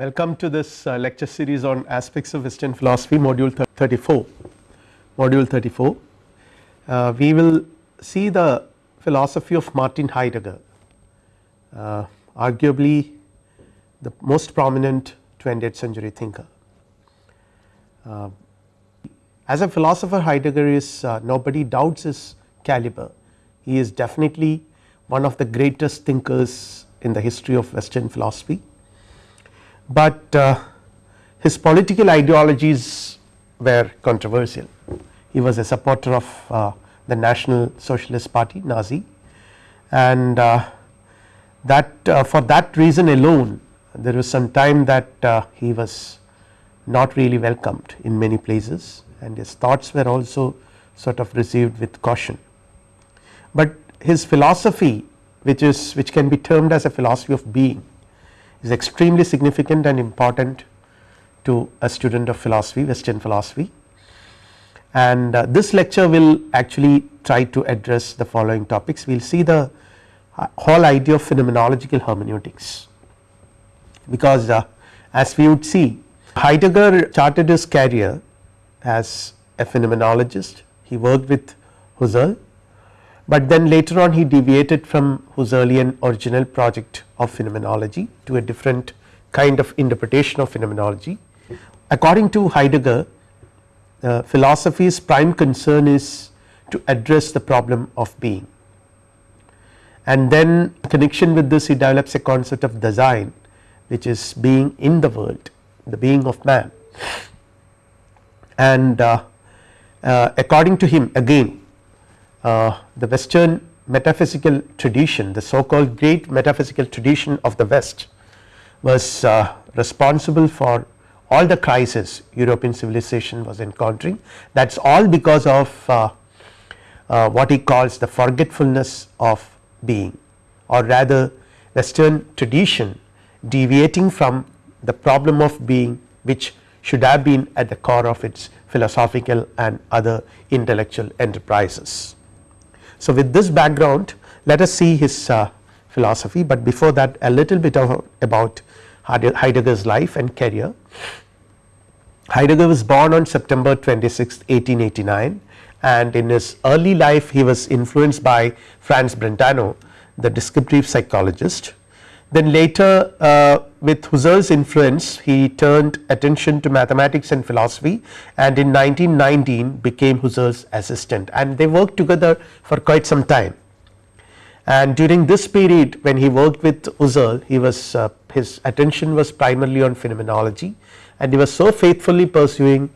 Welcome to this uh, lecture series on aspects of western philosophy module 34 module 34. Uh, we will see the philosophy of Martin Heidegger uh, arguably the most prominent 20th century thinker. Uh, as a philosopher Heidegger is uh, nobody doubts his caliber he is definitely one of the greatest thinkers in the history of western philosophy but uh, his political ideologies were controversial. He was a supporter of uh, the National Socialist Party Nazi and uh, that uh, for that reason alone there was some time that uh, he was not really welcomed in many places and his thoughts were also sort of received with caution. But his philosophy which is which can be termed as a philosophy of being is extremely significant and important to a student of philosophy western philosophy. And uh, this lecture will actually try to address the following topics. We will see the uh, whole idea of phenomenological hermeneutics. Because uh, as we would see Heidegger charted his career as a phenomenologist. He worked with Husserl but then later on he deviated from Husserlian original project of phenomenology to a different kind of interpretation of phenomenology. According to Heidegger uh, philosophy's prime concern is to address the problem of being and then connection with this he develops a concept of Dasein which is being in the world the being of man and uh, uh, according to him again uh, the western metaphysical tradition the so called great metaphysical tradition of the west was uh, responsible for all the crisis European civilization was encountering that is all because of uh, uh, what he calls the forgetfulness of being or rather western tradition deviating from the problem of being which should have been at the core of its philosophical and other intellectual enterprises. So, with this background let us see his uh, philosophy, but before that a little bit of about Heidegger's life and career. Heidegger was born on September 26 1889 and in his early life he was influenced by Franz Brentano the descriptive psychologist. Then later uh, with Husserl's influence he turned attention to mathematics and philosophy and in 1919 became Husserl's assistant. And they worked together for quite some time. And during this period when he worked with Husserl he was uh, his attention was primarily on phenomenology and he was so faithfully pursuing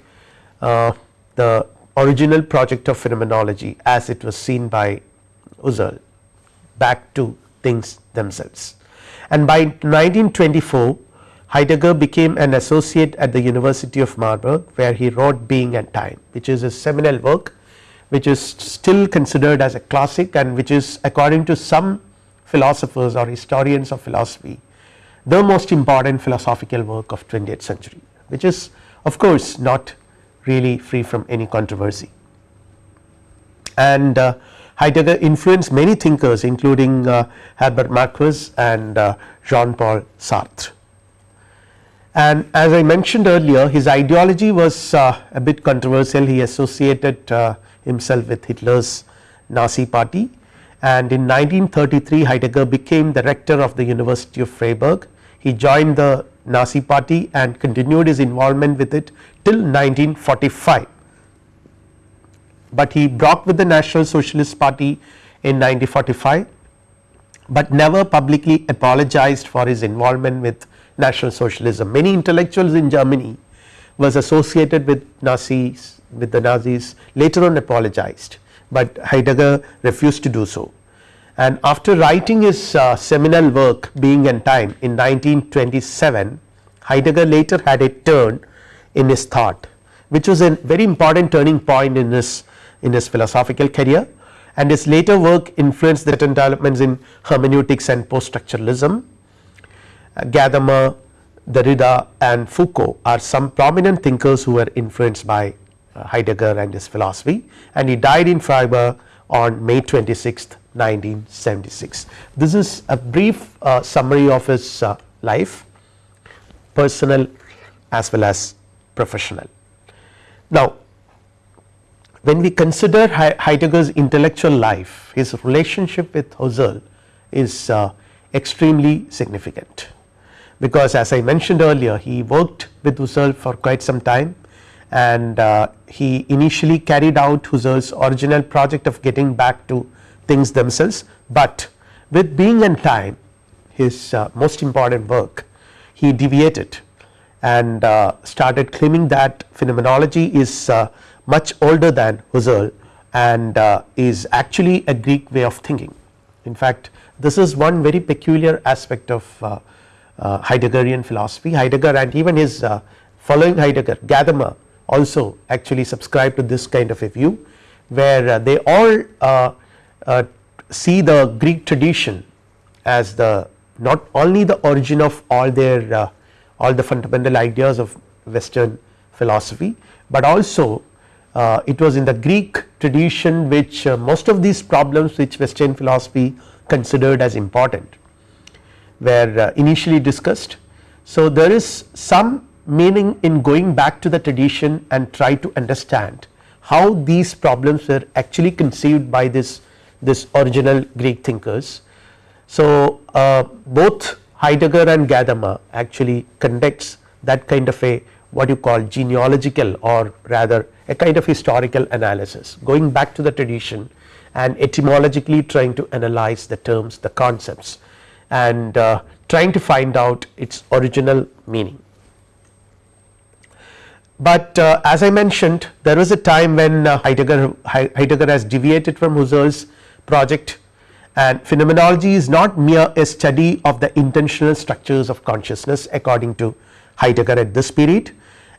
uh, the original project of phenomenology as it was seen by Husserl. Back to things themselves and by 1924 Heidegger became an associate at the University of Marburg where he wrote Being and Time which is a seminal work which is still considered as a classic and which is according to some philosophers or historians of philosophy the most important philosophical work of 20th century which is of course not really free from any controversy. And uh, Heidegger influenced many thinkers including uh, Herbert Marcuse and uh, Jean Paul Sartre. And as I mentioned earlier his ideology was uh, a bit controversial he associated himself with Hitler's Nazi party and in 1933 Heidegger became the rector of the University of Freiburg. He joined the Nazi party and continued his involvement with it till 1945 but he broke with the National Socialist Party in 1945 but never publicly apologized for his involvement with National Socialism. Many intellectuals in Germany was associated with Nazis with the Nazis later on apologized, but Heidegger refused to do so. And after writing his uh, seminal work Being and Time in 1927 Heidegger later had a turn in his thought which was a very important turning point in his in his philosophical career and his later work influenced the developments in hermeneutics and post structuralism. Uh, Gadamer, Derrida and Foucault are some prominent thinkers who were influenced by uh, Heidegger and his philosophy and he died in Freiburg on May 26 1976. This is a brief uh, summary of his uh, life personal as well as professional. Now when we consider Heidegger's intellectual life his relationship with Husserl is uh, extremely significant. Because as I mentioned earlier he worked with Husserl for quite some time and uh, he initially carried out Husserl's original project of getting back to things themselves, but with being and time his uh, most important work he deviated and uh, started claiming that phenomenology is uh, much older than Husserl and uh, is actually a Greek way of thinking. In fact, this is one very peculiar aspect of uh, uh, Heideggerian philosophy Heidegger and even his uh, following Heidegger Gadamer also actually subscribe to this kind of a view where uh, they all uh, uh, see the Greek tradition as the not only the origin of all their all the fundamental ideas of western philosophy, but also it was in the Greek tradition which most of these problems which western philosophy considered as important were uh, initially discussed. So, there is some meaning in going back to the tradition and try to understand how these problems were actually conceived by this this original Greek thinkers. So, uh, both Heidegger and Gadamer actually conducts that kind of a what you call genealogical or rather a kind of historical analysis going back to the tradition and etymologically trying to analyze the terms the concepts and uh, trying to find out its original meaning. But uh, as I mentioned there was a time when uh, Heidegger, Heidegger has deviated from Husserl's project and phenomenology is not mere a study of the intentional structures of consciousness according to Heidegger at this period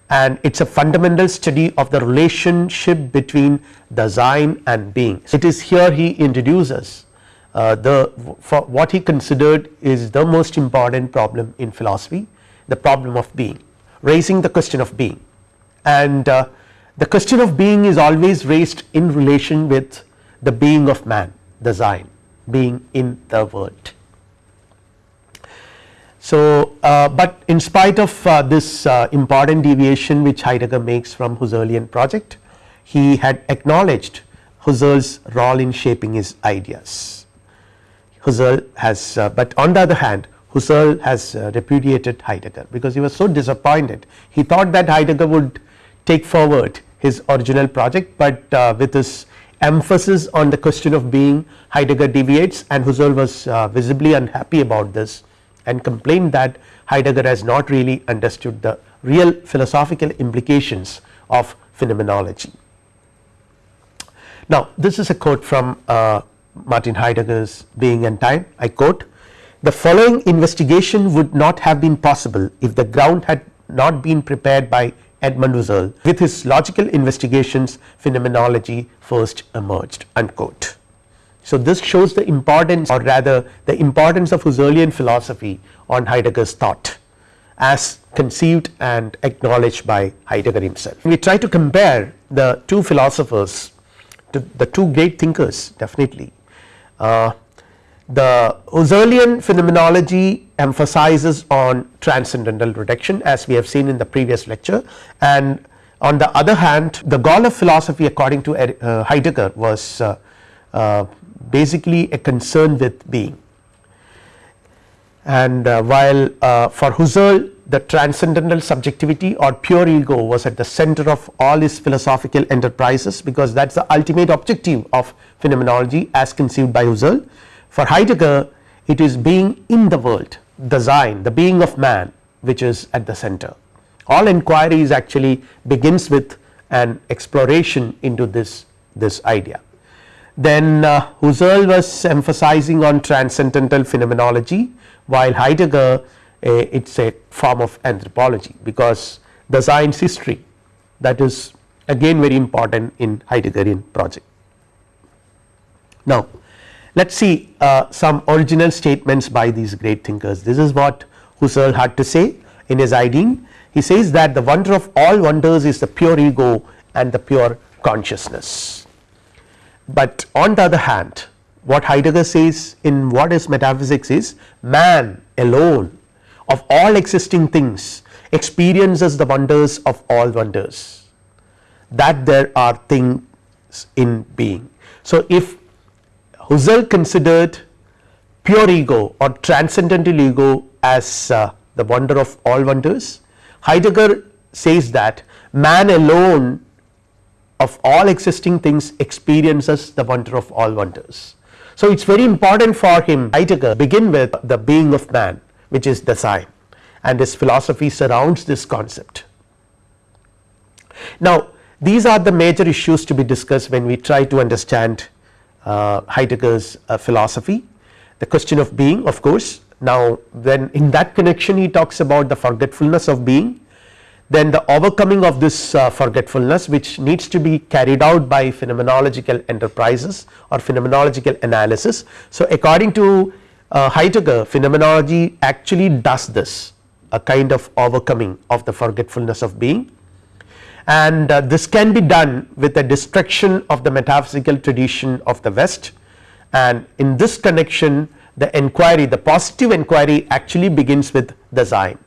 and it is a fundamental study of the relationship between Dasein and being. It is here he introduces uh, the for what he considered is the most important problem in philosophy the problem of being raising the question of being and uh, the question of being is always raised in relation with the being of man Dasein being in the world. So, uh, but in spite of uh, this uh, important deviation which Heidegger makes from Husserlian project he had acknowledged Husserl's role in shaping his ideas. Husserl has uh, but on the other hand Husserl has uh, repudiated Heidegger because he was so disappointed. He thought that Heidegger would take forward his original project but uh, with his emphasis on the question of being Heidegger deviates and Husserl was visibly unhappy about this and complained that Heidegger has not really understood the real philosophical implications of phenomenology. Now this is a quote from uh, Martin Heidegger's Being and Time I quote the following investigation would not have been possible if the ground had not been prepared by Edmund Husserl with his logical investigations phenomenology first emerged unquote. So this shows the importance or rather the importance of Husserlian philosophy on Heidegger's thought as conceived and acknowledged by Heidegger himself. We try to compare the two philosophers to the two great thinkers definitely uh, the Husserlian phenomenology emphasizes on transcendental reduction as we have seen in the previous lecture and on the other hand the goal of philosophy according to uh, Heidegger was uh, uh, basically a concern with being and uh, while uh, for Husserl the transcendental subjectivity or pure ego was at the center of all his philosophical enterprises because that is the ultimate objective of phenomenology as conceived by Husserl. For Heidegger it is being in the world the Dasein the being of man which is at the center. All inquiries actually begins with an exploration into this, this idea. Then uh, Husserl was emphasizing on transcendental phenomenology while Heidegger uh, it is a form of anthropology because the science history that is again very important in Heideggerian project. Now let us see uh, some original statements by these great thinkers this is what Husserl had to say in his Ideen he says that the wonder of all wonders is the pure ego and the pure consciousness. But on the other hand what Heidegger says in what is metaphysics is man alone of all existing things experiences the wonders of all wonders that there are things in being. So, if Husserl considered pure ego or transcendental ego as uh, the wonder of all wonders, Heidegger says that man alone of all existing things experiences the wonder of all wonders. So, it is very important for him Heidegger begin with the being of man which is Dasein and his philosophy surrounds this concept. Now, these are the major issues to be discussed when we try to understand uh, Heidegger's uh, philosophy. The question of being of course, now when in that connection he talks about the forgetfulness of being then the overcoming of this uh, forgetfulness which needs to be carried out by phenomenological enterprises or phenomenological analysis. So, according to uh, Heidegger phenomenology actually does this a kind of overcoming of the forgetfulness of being. And uh, this can be done with the destruction of the metaphysical tradition of the west. And in this connection the enquiry the positive enquiry actually begins with the Dasein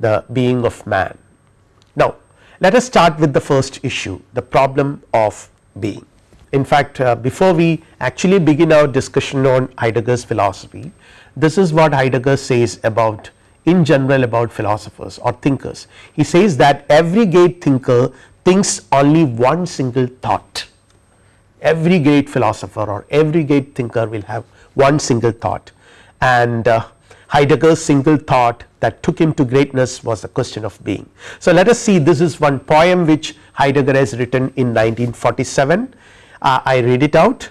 the being of man now, let us start with the first issue the problem of being. In fact, uh, before we actually begin our discussion on Heidegger's philosophy, this is what Heidegger says about in general about philosophers or thinkers. He says that every great thinker thinks only one single thought. Every great philosopher or every great thinker will have one single thought and uh, Heidegger's single thought that took him to greatness was the question of being. So, let us see this is one poem which Heidegger has written in 1947 uh, I read it out.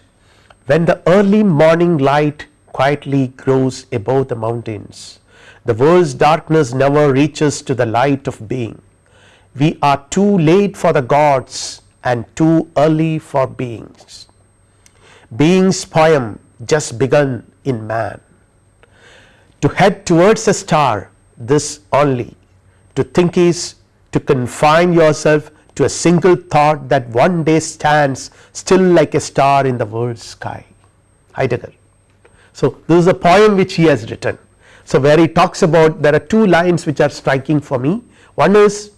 When the early morning light quietly grows above the mountains the world's darkness never reaches to the light of being. We are too late for the gods and too early for beings. Being's poem just begun in man to head towards a star this only to think is to confine yourself to a single thought that one day stands still like a star in the world's sky Heidegger. So, this is a poem which he has written. So, where he talks about there are two lines which are striking for me one is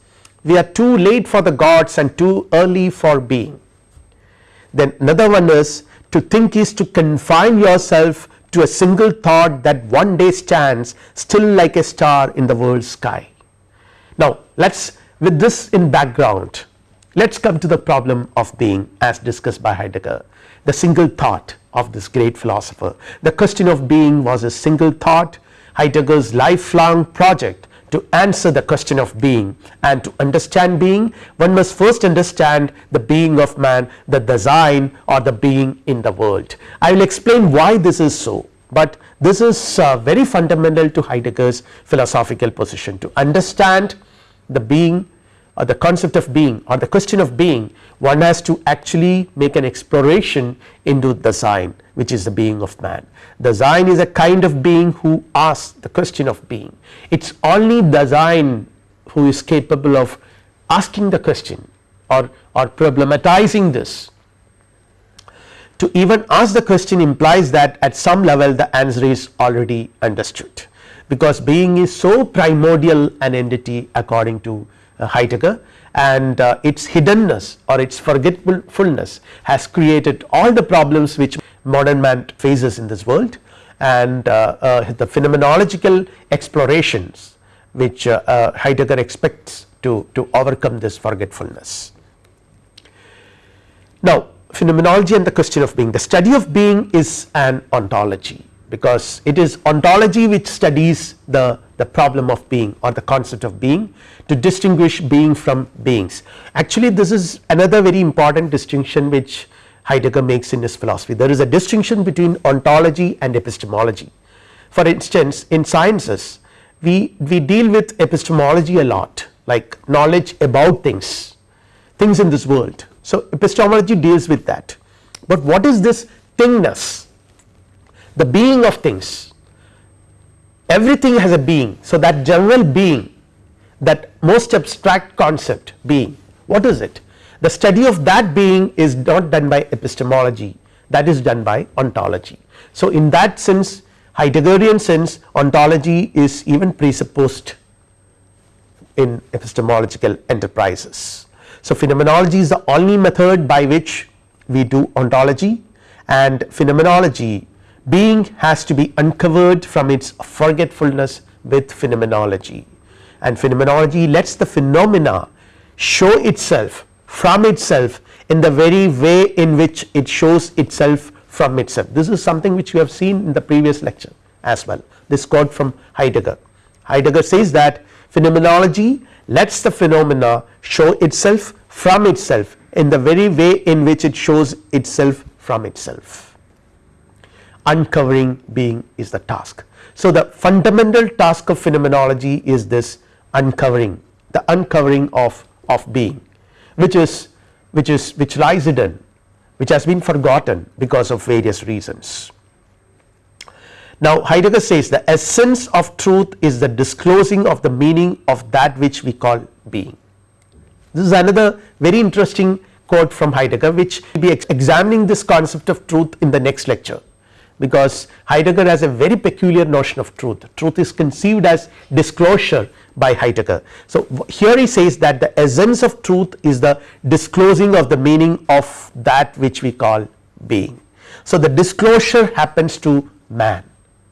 we are too late for the gods and too early for being. Then another one is to think is to confine yourself to a single thought that one day stands still like a star in the world sky. Now, let us with this in background let us come to the problem of being as discussed by Heidegger the single thought of this great philosopher. The question of being was a single thought Heidegger's lifelong project to answer the question of being and to understand being one must first understand the being of man the Dasein or the being in the world. I will explain why this is so, but this is uh, very fundamental to Heidegger's philosophical position to understand the being or the concept of being or the question of being one has to actually make an exploration into Dasein which is the being of man. Dasein is a kind of being who asks the question of being. It is only Dasein who is capable of asking the question or, or problematizing this. To even ask the question implies that at some level the answer is already understood. Because being is so primordial an entity according to Heidegger and uh, its hiddenness or its forgetfulness has created all the problems which modern man faces in this world and uh, uh the phenomenological explorations which uh, uh, Heidegger expects to, to overcome this forgetfulness. Now phenomenology and the question of being the study of being is an ontology because it is ontology which studies the, the problem of being or the concept of being to distinguish being from beings. Actually this is another very important distinction which Heidegger makes in his philosophy there is a distinction between ontology and epistemology. For instance in sciences we, we deal with epistemology a lot like knowledge about things, things in this world. So epistemology deals with that, but what is this thingness the being of things everything has a being. So that general being that most abstract concept being what is it the study of that being is not done by epistemology that is done by ontology. So in that sense Heideggerian sense ontology is even presupposed in epistemological enterprises. So, phenomenology is the only method by which we do ontology and phenomenology being has to be uncovered from its forgetfulness with phenomenology and phenomenology lets the phenomena show itself from itself in the very way in which it shows itself from itself. This is something which we have seen in the previous lecture as well this quote from Heidegger. Heidegger says that phenomenology lets the phenomena show itself from itself in the very way in which it shows itself from itself uncovering being is the task. So, the fundamental task of phenomenology is this uncovering the uncovering of, of being which is which is which lies hidden which has been forgotten because of various reasons. Now Heidegger says the essence of truth is the disclosing of the meaning of that which we call being. This is another very interesting quote from Heidegger which we will be examining this concept of truth in the next lecture because Heidegger has a very peculiar notion of truth. Truth is conceived as disclosure by Heidegger. So, here he says that the essence of truth is the disclosing of the meaning of that which we call being. So, the disclosure happens to man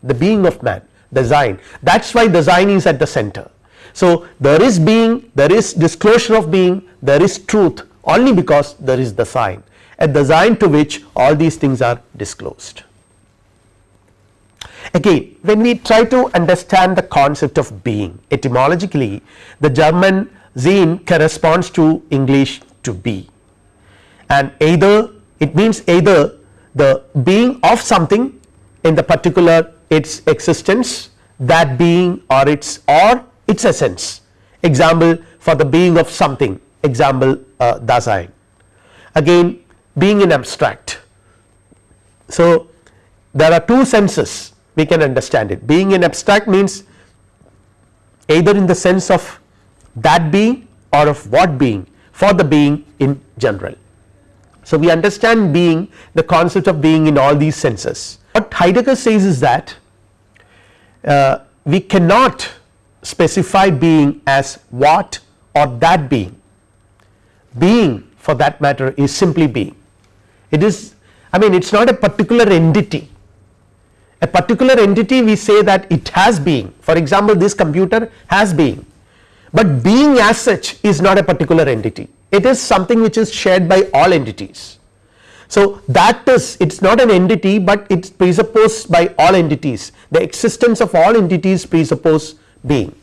the being of man Dasein that is why Dasein is at the center. So, there is being there is disclosure of being there is truth only because there is the at Dasein to which all these things are disclosed. Again when we try to understand the concept of being etymologically the German Sein corresponds to English to be. And either it means either the being of something in the particular its existence that being or its or its essence. Example for the being of something. Example uh, Dasein. Again being in abstract. So, there are two senses we can understand it. Being in abstract means either in the sense of that being or of what being for the being in general. So, we understand being the concept of being in all these senses. What Heidegger says is that uh, we cannot specify being as what or that being. Being for that matter is simply being. It is I mean it is not a particular entity a particular entity we say that it has being for example this computer has being but being as such is not a particular entity it is something which is shared by all entities. So that is it is not an entity but it is presupposed by all entities the existence of all entities presuppose being.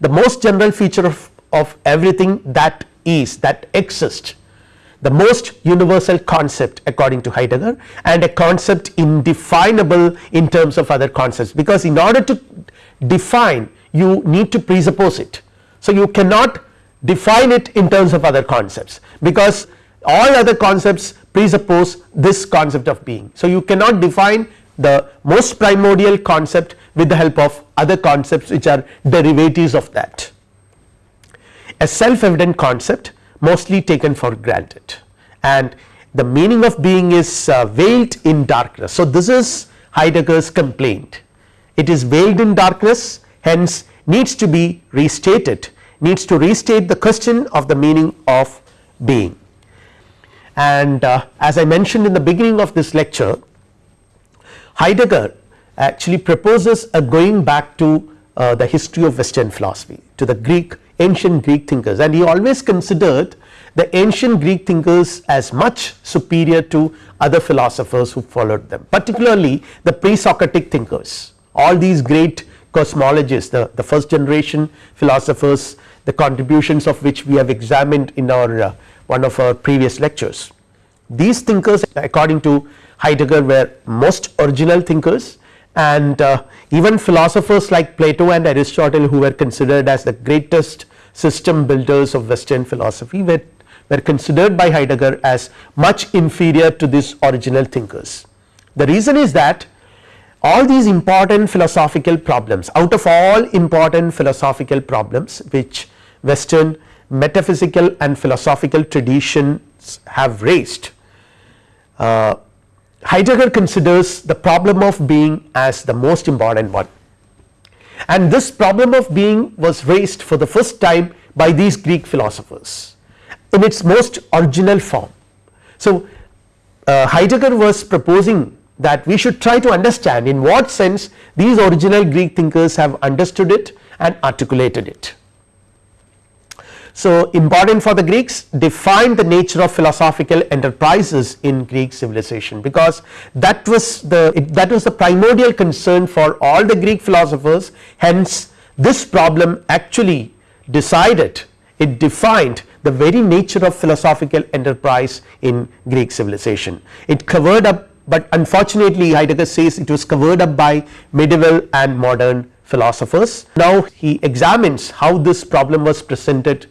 The most general feature of, of everything that is that exists the most universal concept according to Heidegger and a concept indefinable in terms of other concepts because in order to define you need to presuppose it. So, you cannot define it in terms of other concepts because all other concepts presuppose this concept of being. So, you cannot define the most primordial concept with the help of other concepts which are derivatives of that. A self evident concept mostly taken for granted and the meaning of being is uh, veiled in darkness. So, this is Heidegger's complaint it is veiled in darkness hence needs to be restated needs to restate the question of the meaning of being. And uh, as I mentioned in the beginning of this lecture Heidegger actually proposes a going back to uh, the history of western philosophy to the Greek ancient Greek thinkers. And he always considered the ancient Greek thinkers as much superior to other philosophers who followed them particularly the pre-Socratic thinkers. All these great cosmologists the, the first generation philosophers the contributions of which we have examined in our uh, one of our previous lectures. These thinkers according to Heidegger were most original thinkers and uh, even philosophers like Plato and Aristotle who were considered as the greatest system builders of western philosophy were, were considered by Heidegger as much inferior to these original thinkers. The reason is that all these important philosophical problems out of all important philosophical problems which western metaphysical and philosophical traditions have raised uh, Heidegger considers the problem of being as the most important one and this problem of being was raised for the first time by these Greek philosophers in its most original form. So, uh, Heidegger was proposing that we should try to understand in what sense these original Greek thinkers have understood it and articulated it. So, important for the Greeks defined the nature of philosophical enterprises in Greek civilization because that was the it, that was the primordial concern for all the Greek philosophers hence this problem actually decided it defined the very nature of philosophical enterprise in Greek civilization. It covered up but unfortunately Heidegger says it was covered up by medieval and modern philosophers. Now he examines how this problem was presented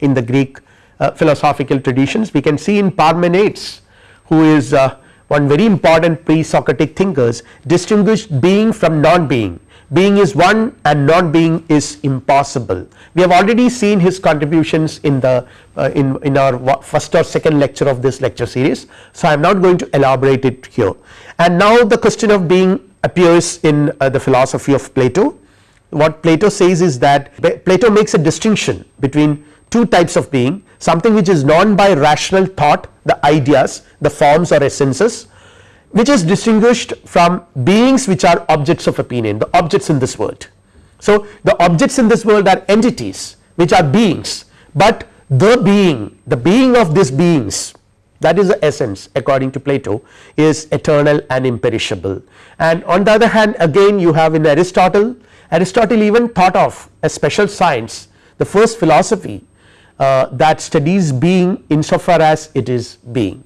in the Greek uh, philosophical traditions. We can see in Parmenides who is uh, one very important pre-Socratic thinkers distinguished being from non-being. Being is one and non-being is impossible. We have already seen his contributions in the uh, in, in our first or second lecture of this lecture series. So, I am not going to elaborate it here and now the question of being appears in uh, the philosophy of Plato. What Plato says is that Plato makes a distinction between two types of being something which is known by rational thought the ideas the forms or essences which is distinguished from beings which are objects of opinion the objects in this world. So, the objects in this world are entities which are beings, but the being the being of these beings that is the essence according to Plato is eternal and imperishable and on the other hand again you have in Aristotle Aristotle even thought of a special science the first philosophy uh, that studies being insofar as it is being.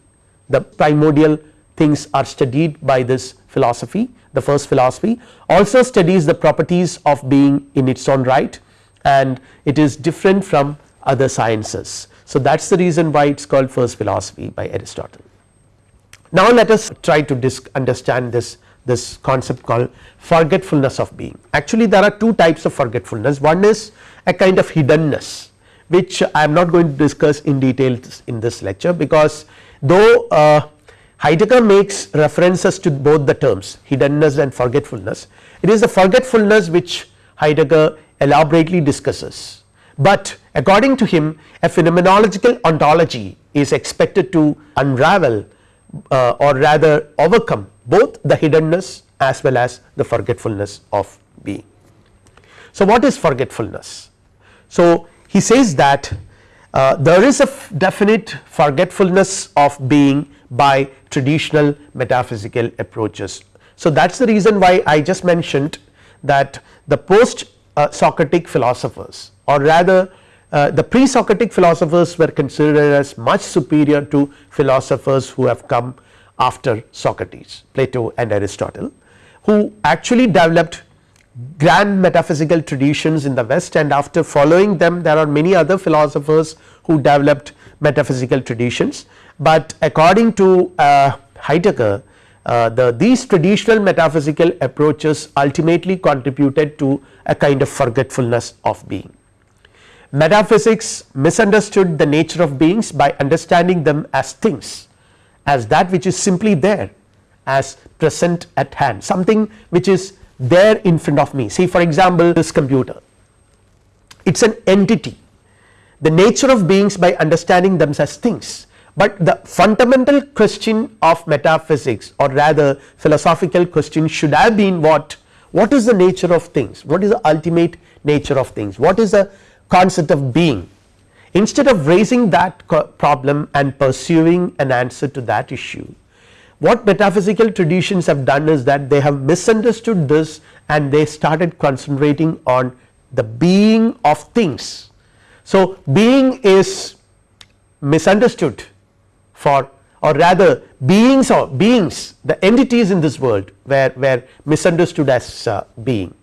The primordial things are studied by this philosophy the first philosophy. Also studies the properties of being in its own right and it is different from other sciences. So, that is the reason why it is called first philosophy by Aristotle. Now, let us try to understand this this concept called forgetfulness of being. Actually there are two types of forgetfulness. One is a kind of hiddenness which I am not going to discuss in detail in this lecture because though uh, Heidegger makes references to both the terms hiddenness and forgetfulness it is the forgetfulness which Heidegger elaborately discusses, but according to him a phenomenological ontology is expected to unravel uh, or rather overcome both the hiddenness as well as the forgetfulness of being. So, what is forgetfulness? So, he says that uh, there is a definite forgetfulness of being by traditional metaphysical approaches. So, that is the reason why I just mentioned that the post uh, Socratic philosophers or rather uh, the pre Socratic philosophers were considered as much superior to philosophers who have come after Socrates Plato and Aristotle who actually developed grand metaphysical traditions in the west and after following them there are many other philosophers who developed metaphysical traditions, but according to uh, Heidegger uh, the these traditional metaphysical approaches ultimately contributed to a kind of forgetfulness of being. Metaphysics misunderstood the nature of beings by understanding them as things as that which is simply there as present at hand something which is there in front of me. See for example this computer. It is an entity. The nature of beings by understanding them as things. But the fundamental question of metaphysics or rather philosophical question should have been what? What is the nature of things? What is the ultimate nature of things? What is the concept of being? Instead of raising that problem and pursuing an answer to that issue what metaphysical traditions have done is that they have misunderstood this and they started concentrating on the being of things. So, being is misunderstood for or rather beings or beings the entities in this world were, were misunderstood as uh, being.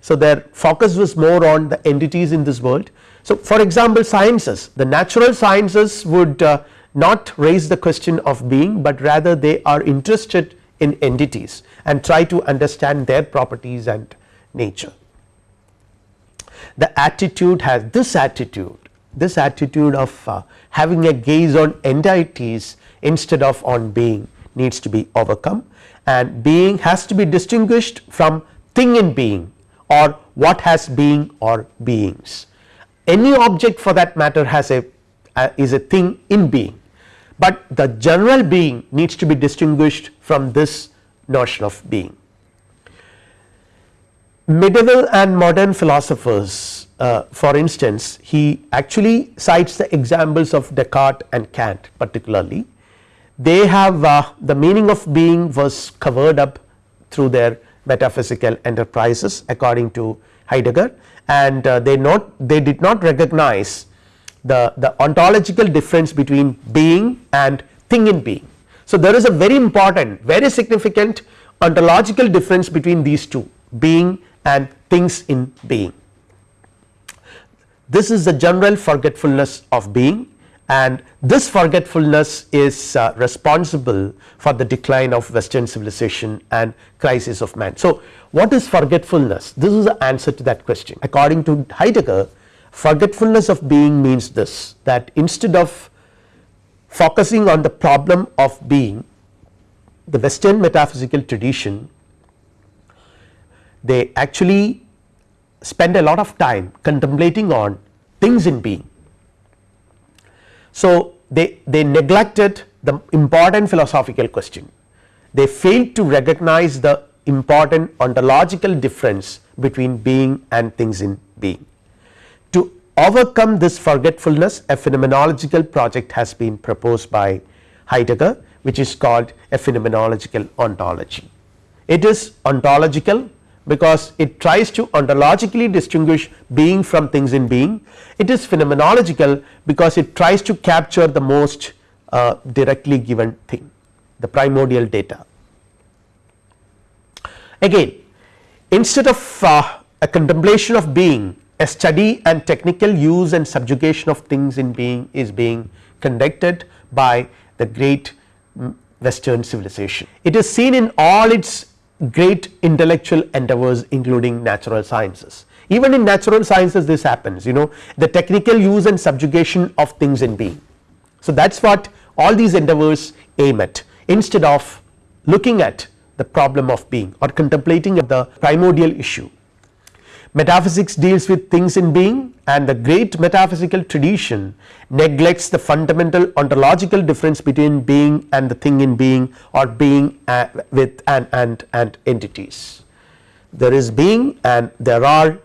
So, their focus was more on the entities in this world. So, for example sciences the natural sciences would uh, not raise the question of being, but rather they are interested in entities and try to understand their properties and nature. The attitude has this attitude this attitude of uh, having a gaze on entities instead of on being needs to be overcome and being has to be distinguished from thing in being or what has being or beings. Any object for that matter has a uh, is a thing in being, but the general being needs to be distinguished from this notion of being. Medieval and modern philosophers uh, for instance he actually cites the examples of Descartes and Kant particularly they have uh, the meaning of being was covered up through their metaphysical enterprises according to Heidegger and uh, they not they did not recognize the, the ontological difference between being and thing in being. So, there is a very important very significant ontological difference between these two being and things in being. This is the general forgetfulness of being and this forgetfulness is uh, responsible for the decline of western civilization and crisis of man. So, what is forgetfulness this is the answer to that question according to Heidegger forgetfulness of being means this that instead of focusing on the problem of being the western metaphysical tradition they actually spend a lot of time contemplating on things in being so, they, they neglected the important philosophical question, they failed to recognize the important ontological difference between being and things in being. Overcome this forgetfulness a phenomenological project has been proposed by Heidegger which is called a phenomenological ontology. It is ontological because it tries to ontologically distinguish being from things in being it is phenomenological because it tries to capture the most uh, directly given thing the primordial data. Again instead of uh, a contemplation of being a study and technical use and subjugation of things in being is being conducted by the great western civilization. It is seen in all its great intellectual endeavors including natural sciences. Even in natural sciences this happens you know the technical use and subjugation of things in being. So that is what all these endeavors aim at instead of looking at the problem of being or contemplating the primordial issue Metaphysics deals with things in being and the great metaphysical tradition neglects the fundamental ontological difference between being and the thing in being or being uh, with and, and, and entities. There is being and there are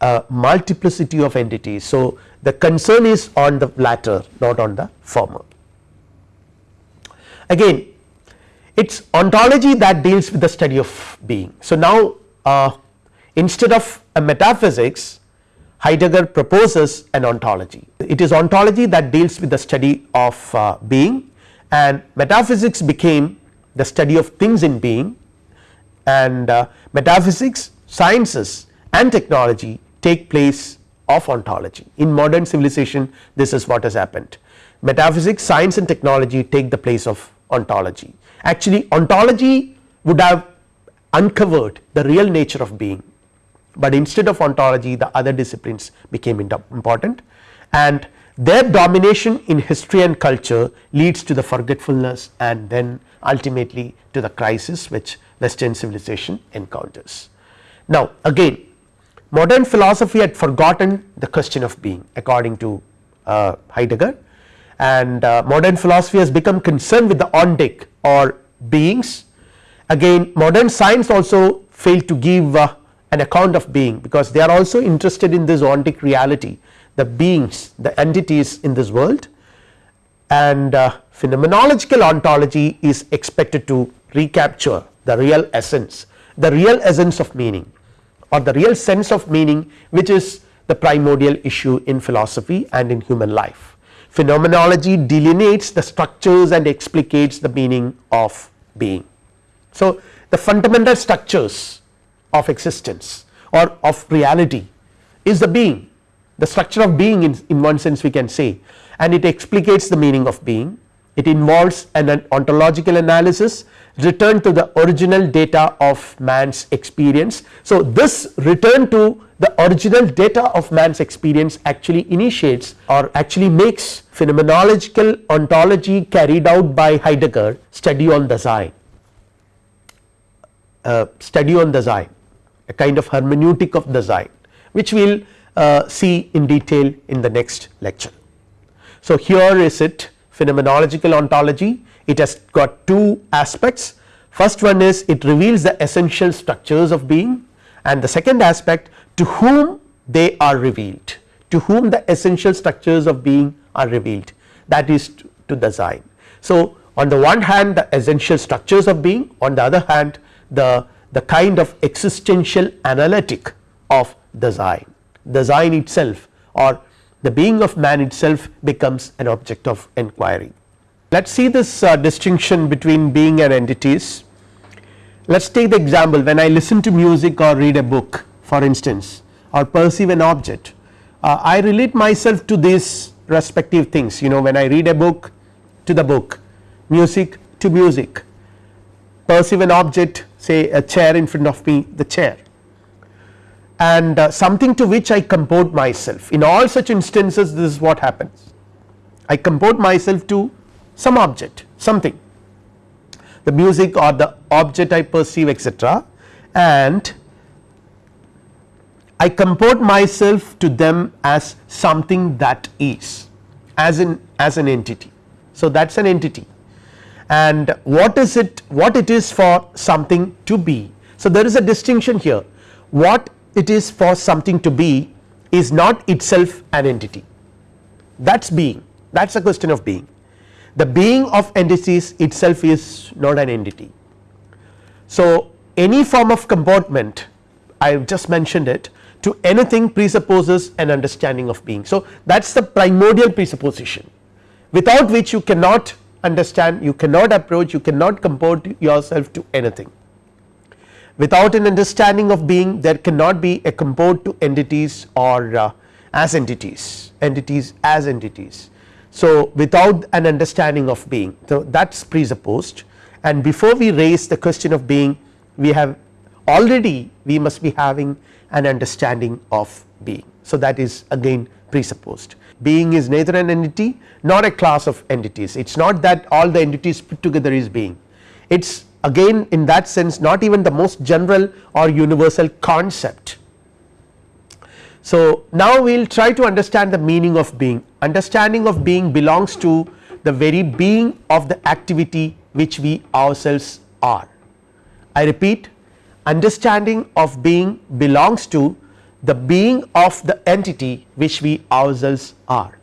a multiplicity of entities. So, the concern is on the latter not on the former. Again it is ontology that deals with the study of being. So, now uh, instead of a metaphysics Heidegger proposes an ontology. It is ontology that deals with the study of uh, being and metaphysics became the study of things in being and uh, metaphysics sciences and technology take place of ontology. In modern civilization this is what has happened metaphysics science and technology take the place of ontology. Actually ontology would have uncovered the real nature of being but instead of ontology the other disciplines became important. And their domination in history and culture leads to the forgetfulness and then ultimately to the crisis which western civilization encounters. Now again modern philosophy had forgotten the question of being according to uh, Heidegger. And uh, modern philosophy has become concerned with the ontic or beings. Again modern science also failed to give uh, an account of being because they are also interested in this ontic reality the beings the entities in this world and uh, phenomenological ontology is expected to recapture the real essence the real essence of meaning or the real sense of meaning which is the primordial issue in philosophy and in human life. Phenomenology delineates the structures and explicates the meaning of being. So, the fundamental structures of existence or of reality is the being the structure of being in, in one sense we can say. And it explicates the meaning of being. It involves an, an ontological analysis return to the original data of man's experience. So, this return to the original data of man's experience actually initiates or actually makes phenomenological ontology carried out by Heidegger study on Dasein, uh, study on Dasein a kind of hermeneutic of Dasein which we will uh, see in detail in the next lecture. So, here is it phenomenological ontology it has got two aspects first one is it reveals the essential structures of being and the second aspect to whom they are revealed to whom the essential structures of being are revealed that is to, to Dasein. So, on the one hand the essential structures of being on the other hand the, the kind of existential analytic of Dasein, Dasein itself or the being of man itself becomes an object of inquiry. Let us see this uh, distinction between being and entities. Let us take the example. When I listen to music or read a book for instance or perceive an object uh, I relate myself to these respective things. You know when I read a book to the book. Music to music. Perceive an object say a chair in front of me the chair. And uh, something to which I comport myself. In all such instances this is what happens. I comport myself to some object something. The music or the object I perceive etc and I comport myself to them as something that is as in as an entity. So, that is an entity and what is it what it is for something to be. So, there is a distinction here what it is for something to be is not itself an entity that is being that is a question of being the being of entities itself is not an entity. So, any form of comportment I have just mentioned it to anything presupposes an understanding of being. So, that is the primordial presupposition without which you cannot understand you cannot approach you cannot comport yourself to anything. Without an understanding of being there cannot be a comport to entities or uh, as entities entities as entities. So, without an understanding of being so that is presupposed and before we raise the question of being we have already we must be having an understanding of being. So, that is again presupposed being is neither an entity nor a class of entities it is not that all the entities put together is being it is again in that sense not even the most general or universal concept. So, now we will try to understand the meaning of being understanding of being belongs to the very being of the activity which we ourselves are. I repeat understanding of being belongs to the being of the entity which we ourselves are.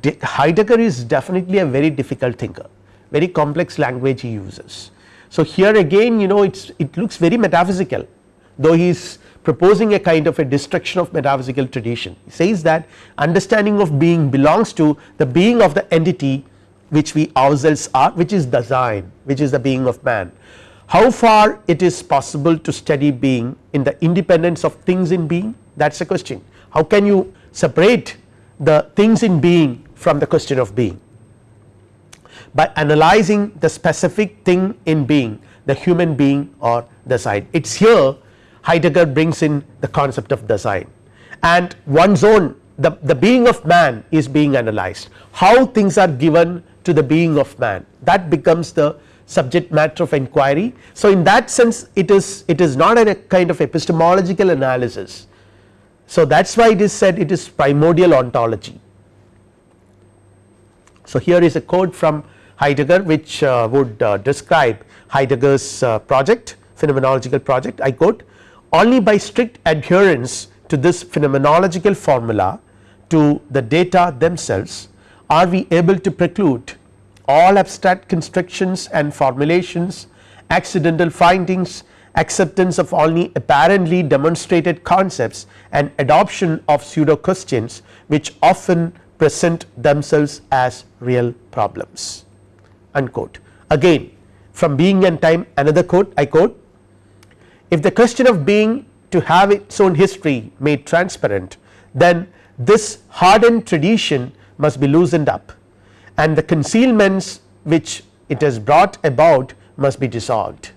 De Heidegger is definitely a very difficult thinker very complex language he uses. So, here again you know it is it looks very metaphysical though he is proposing a kind of a destruction of metaphysical tradition he says that understanding of being belongs to the being of the entity which we ourselves are which is Dasein which is the being of man how far it is possible to study being in the independence of things in being that is the question. How can you separate the things in being from the question of being by analyzing the specific thing in being the human being or Dasein. It is here Heidegger brings in the concept of Dasein and one's own the, the being of man is being analyzed how things are given to the being of man that becomes the subject matter of inquiry. So, in that sense it is it is not a kind of epistemological analysis. So, that is why it is said it is primordial ontology. So, here is a quote from Heidegger which uh, would uh, describe Heidegger's uh, project phenomenological project I quote only by strict adherence to this phenomenological formula to the data themselves are we able to preclude all abstract constructions and formulations, accidental findings, acceptance of only apparently demonstrated concepts and adoption of pseudo questions which often present themselves as real problems unquote. Again from being and time another quote I quote if the question of being to have its own history made transparent then this hardened tradition must be loosened up and the concealments which it has brought about must be dissolved.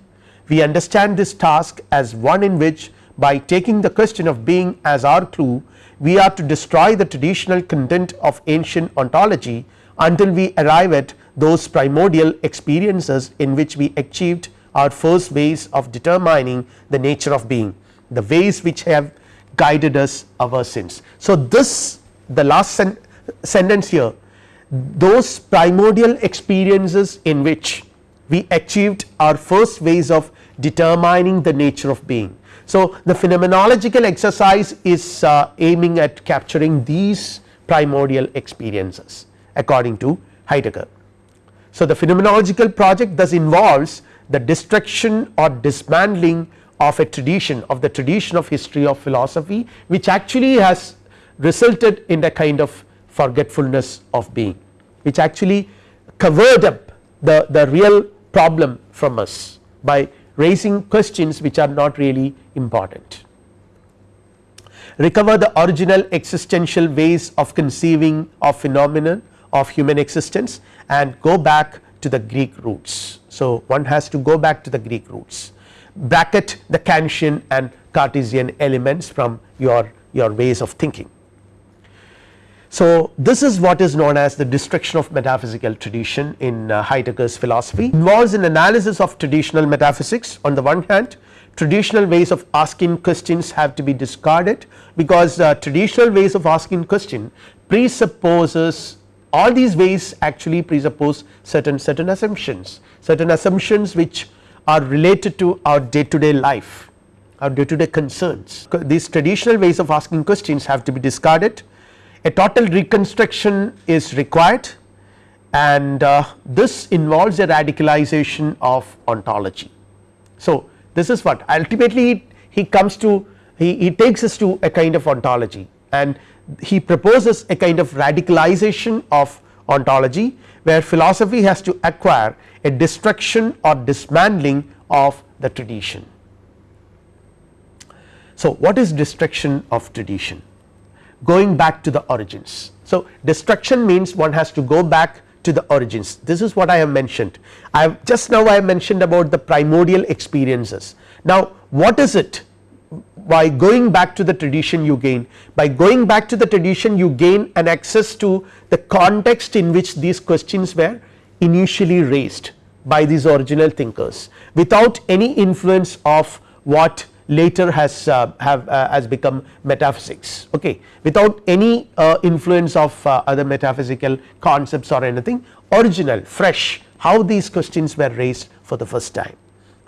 We understand this task as one in which by taking the question of being as our clue we are to destroy the traditional content of ancient ontology until we arrive at those primordial experiences in which we achieved our first ways of determining the nature of being the ways which have guided us ever since. So, this the last sen sentence here those primordial experiences in which we achieved our first ways of determining the nature of being. So, the phenomenological exercise is uh, aiming at capturing these primordial experiences according to Heidegger. So, the phenomenological project thus involves the destruction or dismantling of a tradition of the tradition of history of philosophy which actually has resulted in a kind of forgetfulness of being which actually covered up the, the real problem from us by raising questions which are not really important. Recover the original existential ways of conceiving of phenomenon of human existence and go back to the Greek roots. So, one has to go back to the Greek roots bracket the Kantian and Cartesian elements from your, your ways of thinking. So, this is what is known as the destruction of metaphysical tradition in uh, Heidegger's philosophy. Involves an analysis of traditional metaphysics on the one hand. Traditional ways of asking questions have to be discarded because uh, traditional ways of asking question presupposes all these ways actually presuppose certain certain assumptions. Certain assumptions which are related to our day to day life our day to day concerns. These traditional ways of asking questions have to be discarded a total reconstruction is required and uh, this involves a radicalization of ontology. So, this is what ultimately he comes to he, he takes us to a kind of ontology and he proposes a kind of radicalization of ontology where philosophy has to acquire a destruction or dismantling of the tradition. So, what is destruction of tradition? Going back to the origins. So, destruction means one has to go back to the origins. This is what I have mentioned. I have just now I have mentioned about the primordial experiences. Now, what is it? By going back to the tradition you gain. By going back to the tradition you gain an access to the context in which these questions were initially raised by these original thinkers. Without any influence of what later has uh, have uh, has become metaphysics. Okay. Without any uh, influence of uh, other metaphysical concepts or anything original fresh how these questions were raised for the first time.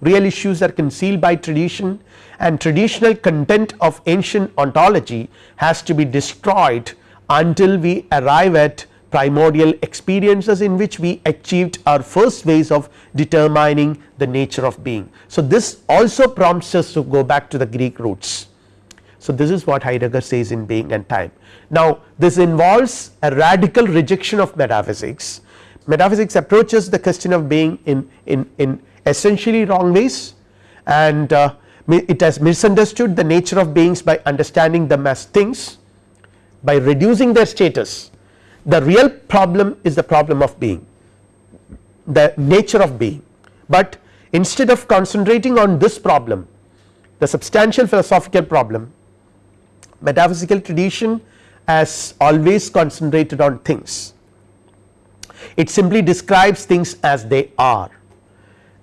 Real issues are concealed by tradition and traditional content of ancient ontology has to be destroyed until we arrive at primordial experiences in which we achieved our first ways of determining the nature of being. So, this also prompts us to go back to the Greek roots. So, this is what Heidegger says in being and time. Now, this involves a radical rejection of metaphysics. Metaphysics approaches the question of being in, in, in essentially wrong ways and uh, it has misunderstood the nature of beings by understanding them as things by reducing their status the real problem is the problem of being. The nature of being, but instead of concentrating on this problem the substantial philosophical problem metaphysical tradition has always concentrated on things. It simply describes things as they are.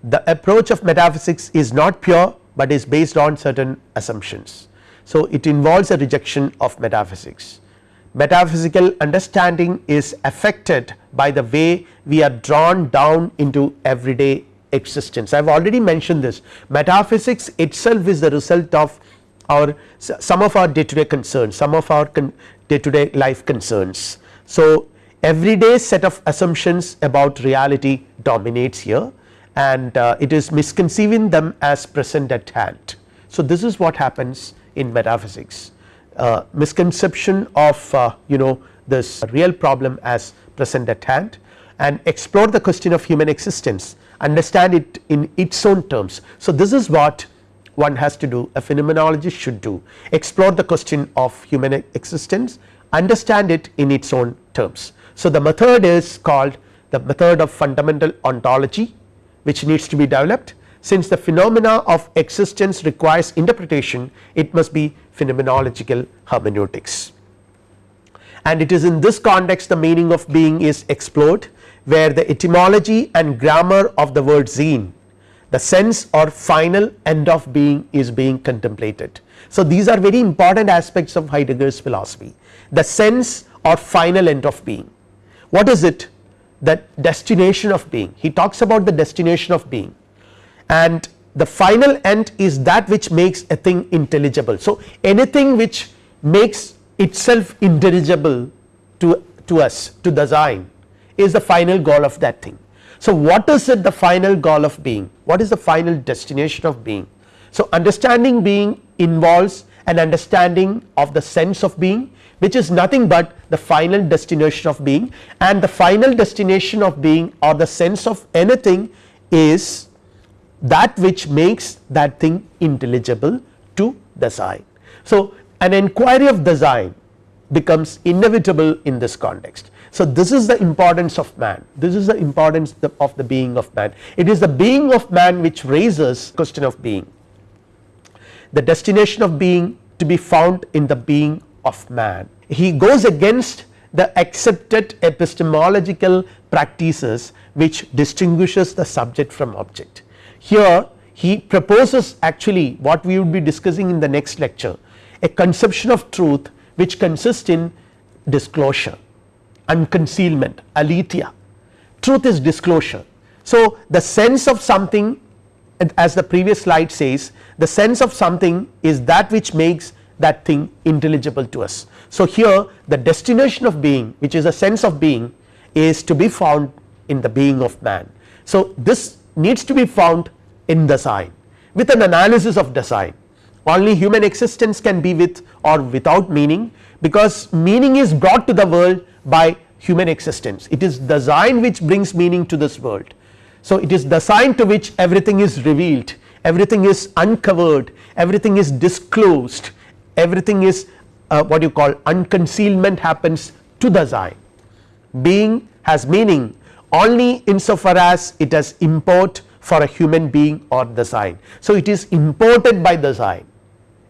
The approach of metaphysics is not pure but is based on certain assumptions. So it involves a rejection of metaphysics metaphysical understanding is affected by the way we are drawn down into everyday existence. I have already mentioned this metaphysics itself is the result of our some of our day to day concerns some of our day to day life concerns. So, everyday set of assumptions about reality dominates here and uh, it is misconceiving them as present at hand. So, this is what happens in metaphysics uh, misconception of uh, you know this real problem as present at hand and explore the question of human existence understand it in its own terms. So, this is what one has to do a phenomenologist should do explore the question of human existence understand it in its own terms. So, the method is called the method of fundamental ontology which needs to be developed since the phenomena of existence requires interpretation it must be phenomenological hermeneutics and it is in this context the meaning of being is explored where the etymology and grammar of the word seen the sense or final end of being is being contemplated So, these are very important aspects of Heidegger's philosophy the sense or final end of being. What is it? The destination of being he talks about the destination of being and the final end is that which makes a thing intelligible. So, anything which makes itself intelligible to, to us to Dasein is the final goal of that thing. So, what is it the final goal of being what is the final destination of being. So, understanding being involves an understanding of the sense of being which is nothing but the final destination of being and the final destination of being or the sense of anything is that which makes that thing intelligible to Dasein. So, an inquiry of Dasein becomes inevitable in this context. So, this is the importance of man. This is the importance of the being of man. It is the being of man which raises question of being. The destination of being to be found in the being of man. He goes against the accepted epistemological practices which distinguishes the subject from object here he proposes actually what we would be discussing in the next lecture a conception of truth which consists in disclosure unconcealment aletheia truth is disclosure. So, the sense of something as the previous slide says the sense of something is that which makes that thing intelligible to us. So, here the destination of being which is a sense of being is to be found in the being of man. So, this needs to be found in Dasein with an analysis of Dasein. Only human existence can be with or without meaning because meaning is brought to the world by human existence. It is Dasein which brings meaning to this world. So, it is Dasein to which everything is revealed. Everything is uncovered. Everything is disclosed. Everything is uh, what you call unconcealment happens to Dasein. Being has meaning only insofar as it has import for a human being or Dasein. So, it is imported by Dasein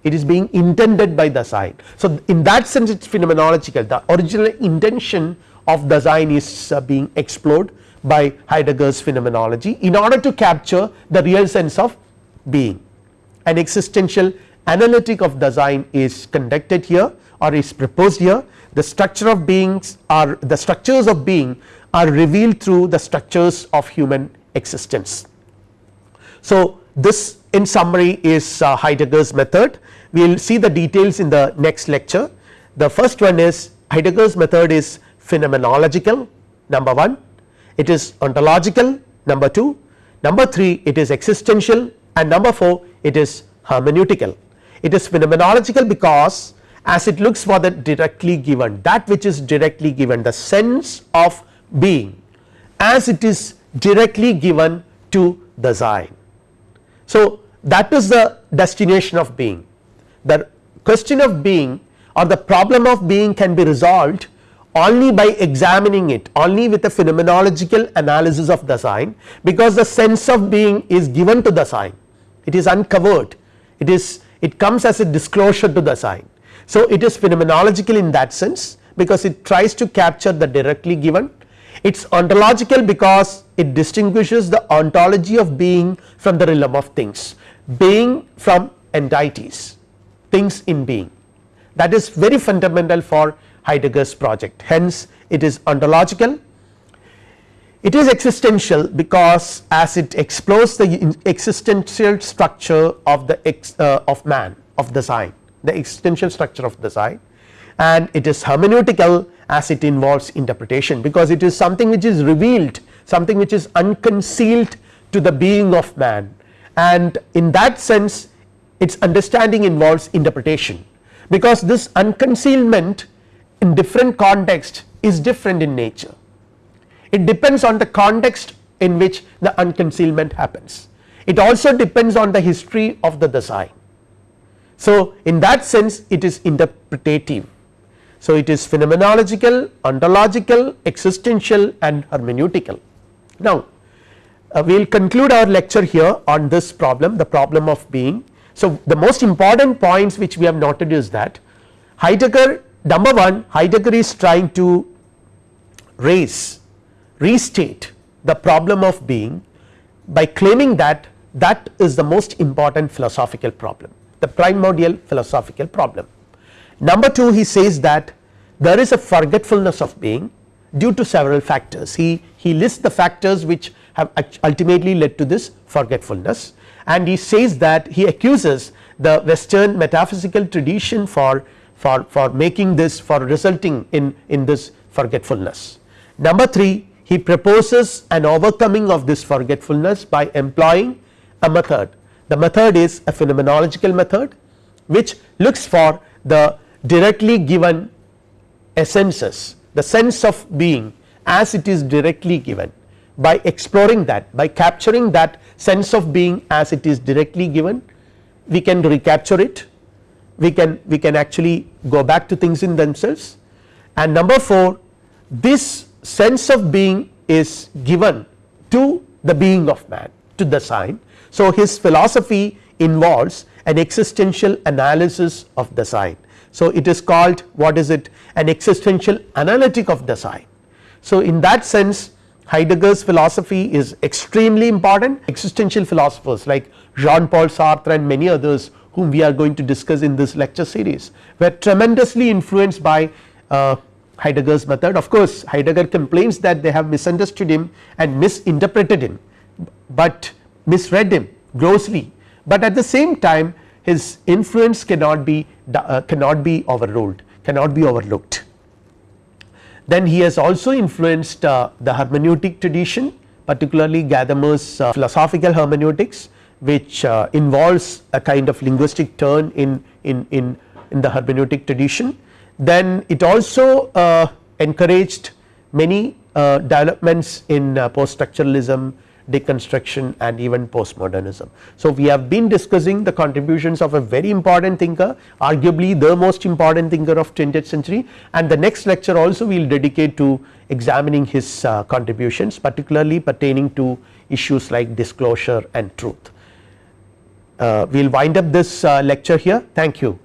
it is being intended by Dasein. So, in that sense it is phenomenological the original intention of Dasein is uh, being explored by Heidegger's phenomenology in order to capture the real sense of being an existential analytic of Dasein is conducted here or is proposed here the structure of beings are the structures of being are revealed through the structures of human existence. So, this in summary is uh, Heidegger's method we will see the details in the next lecture. The first one is Heidegger's method is phenomenological number 1 it is ontological number 2 number 3 it is existential and number 4 it is hermeneutical. It is phenomenological because as it looks for the directly given that which is directly given the sense of being as it is directly given to Dasein. So, that is the destination of being the question of being or the problem of being can be resolved only by examining it only with a phenomenological analysis of Dasein because the sense of being is given to Dasein it is uncovered it is it comes as a disclosure to Dasein. So, it is phenomenological in that sense because it tries to capture the directly given it is ontological because it distinguishes the ontology of being from the realm of things. Being from entities. Things in being. That is very fundamental for Heidegger's project. Hence it is ontological. It is existential because as it explores the existential structure of the ex, uh, of man of Dasein the existential structure of Dasein and it is hermeneutical as it involves interpretation because it is something which is revealed something which is unconcealed to the being of man. And in that sense its understanding involves interpretation because this unconcealment in different context is different in nature. It depends on the context in which the unconcealment happens. It also depends on the history of the Dasein. So, in that sense it is interpretative so it is phenomenological ontological existential and hermeneutical. Now, uh, we will conclude our lecture here on this problem the problem of being so, the most important points which we have noted is that Heidegger number 1 Heidegger is trying to raise restate the problem of being by claiming that that is the most important philosophical problem the primordial philosophical problem. Number 2 he says that there is a forgetfulness of being due to several factors. He, he lists the factors which have ultimately led to this forgetfulness. And he says that he accuses the western metaphysical tradition for, for, for making this for resulting in, in this forgetfulness. Number 3 he proposes an overcoming of this forgetfulness by employing a method. The method is a phenomenological method which looks for the directly given essences the sense of being as it is directly given by exploring that by capturing that sense of being as it is directly given we can recapture it we can we can actually go back to things in themselves and number 4 this sense of being is given to the being of man to Dasein. So, his philosophy involves an existential analysis of Dasein. So, it is called what is it an existential analytic of Dasein. So, in that sense Heidegger's philosophy is extremely important. Existential philosophers like Jean Paul Sartre and many others whom we are going to discuss in this lecture series were tremendously influenced by uh, Heidegger's method. Of course Heidegger complains that they have misunderstood him and misinterpreted him but misread him grossly. But at the same time his influence cannot be uh, cannot be overruled cannot be overlooked then he has also influenced uh, the hermeneutic tradition particularly Gadamer's uh, philosophical hermeneutics which uh, involves a kind of linguistic turn in, in, in, in the hermeneutic tradition. Then it also uh, encouraged many uh, developments in post structuralism, deconstruction and even postmodernism. So, we have been discussing the contributions of a very important thinker arguably the most important thinker of 20th century and the next lecture also we will dedicate to examining his uh, contributions particularly pertaining to issues like disclosure and truth. Uh, we will wind up this uh, lecture here thank you.